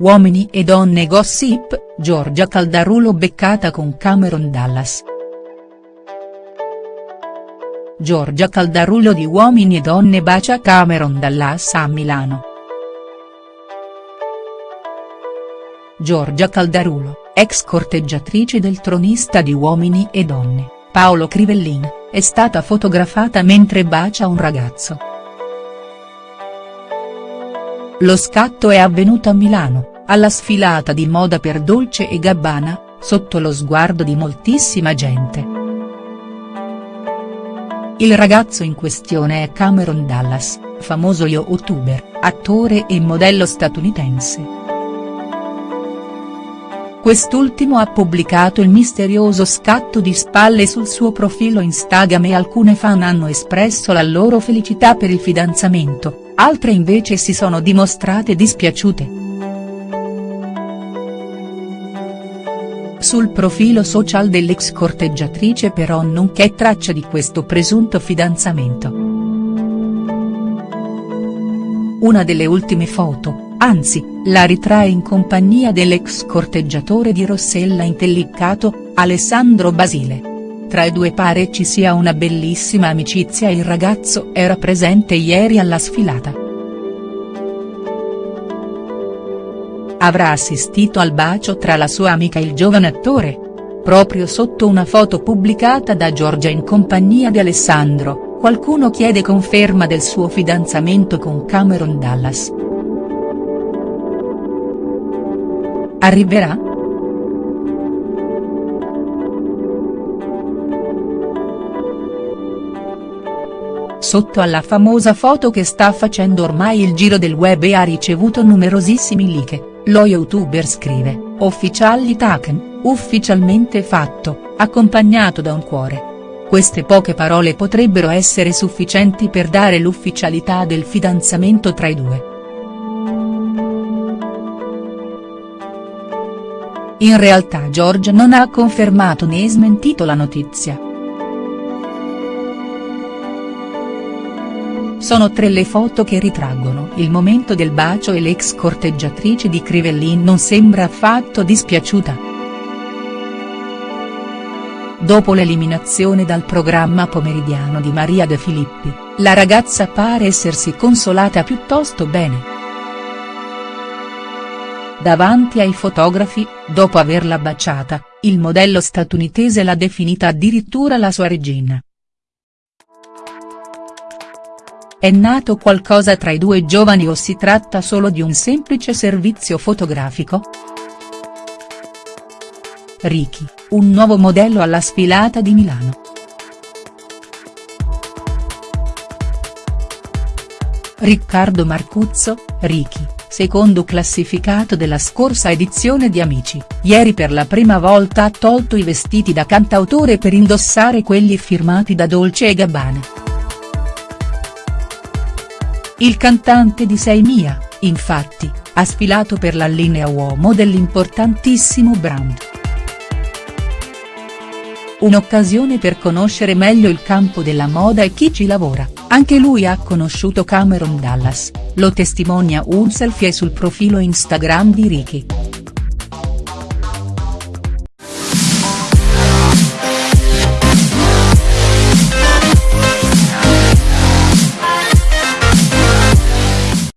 Uomini e donne gossip, Giorgia Caldarulo beccata con Cameron Dallas. Giorgia Caldarulo di Uomini e donne bacia Cameron Dallas a Milano. Giorgia Caldarulo, ex corteggiatrice del tronista di Uomini e donne, Paolo Crivellin, è stata fotografata mentre bacia un ragazzo. Lo scatto è avvenuto a Milano, alla sfilata di moda per Dolce e Gabbana, sotto lo sguardo di moltissima gente. Il ragazzo in questione è Cameron Dallas, famoso youtuber, attore e modello statunitense. Quest'ultimo ha pubblicato il misterioso scatto di spalle sul suo profilo Instagram e alcune fan hanno espresso la loro felicità per il fidanzamento, altre invece si sono dimostrate dispiaciute. Sul profilo social dell'ex corteggiatrice però non c'è traccia di questo presunto fidanzamento. Una delle ultime foto, anzi, la ritrae in compagnia dell'ex corteggiatore di Rossella Intellicato, Alessandro Basile. Tra i due pare ci sia una bellissima amicizia il ragazzo era presente ieri alla sfilata. Avrà assistito al bacio tra la sua amica e il giovane attore? Proprio sotto una foto pubblicata da Giorgia in compagnia di Alessandro, qualcuno chiede conferma del suo fidanzamento con Cameron Dallas. Arriverà?. Sotto alla famosa foto che sta facendo ormai il giro del web e ha ricevuto numerosissimi like, lo youtuber scrive, Officially taken, ufficialmente fatto, accompagnato da un cuore. Queste poche parole potrebbero essere sufficienti per dare l'ufficialità del fidanzamento tra i due. In realtà George non ha confermato né smentito la notizia. Sono tre le foto che ritraggono il momento del bacio e l'ex corteggiatrice di Crivellin non sembra affatto dispiaciuta. Dopo l'eliminazione dal programma pomeridiano di Maria De Filippi, la ragazza pare essersi consolata piuttosto bene. Davanti ai fotografi, dopo averla baciata, il modello statunitense l'ha definita addirittura la sua regina. È nato qualcosa tra i due giovani o si tratta solo di un semplice servizio fotografico?. Ricky, un nuovo modello alla sfilata di Milano. Riccardo Marcuzzo, Ricky secondo classificato della scorsa edizione di Amici, ieri per la prima volta ha tolto i vestiti da cantautore per indossare quelli firmati da Dolce e Gabbana. Il cantante di Sei Mia, infatti, ha sfilato per la linea uomo dell'importantissimo brand. Un'occasione per conoscere meglio il campo della moda e chi ci lavora, anche lui ha conosciuto Cameron Dallas lo testimonia un selfie sul profilo Instagram di Ricky.